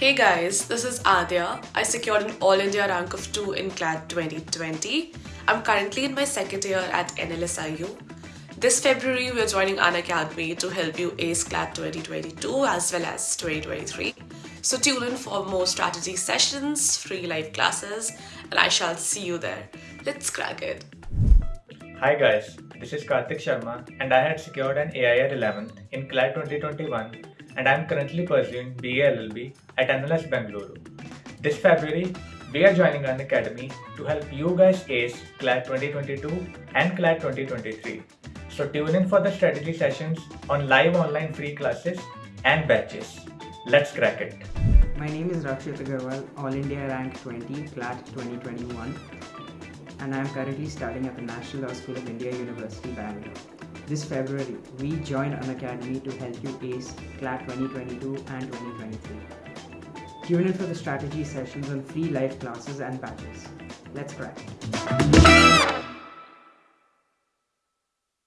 Hey guys, this is Adya. I secured an All India rank of 2 in CLAT 2020. I'm currently in my second year at NLSIU. This February, we're joining Unacademy to help you ace CLAT 2022 as well as 2023. So tune in for more strategy sessions, free live classes, and I shall see you there. Let's crack it. Hi guys, this is Karthik Sharma and I had secured an AIR 11th in CLAT 2021 and I am currently pursuing BA LLB at NLS Bengaluru. This February, we are joining Unacademy to help you guys ace CLAT 2022 and CLAT 2023. So tune in for the strategy sessions on live online free classes and batches. Let's crack it. My name is Rakshit Agarwal, All India Rank 20, CLAT 2021 and I am currently studying at the National Law School of India, University, Bangalore. This February, we join Unacademy to help you ace CLAT 2022 and 2023. Tune in for the strategy sessions on free live classes and batches. Let's crack.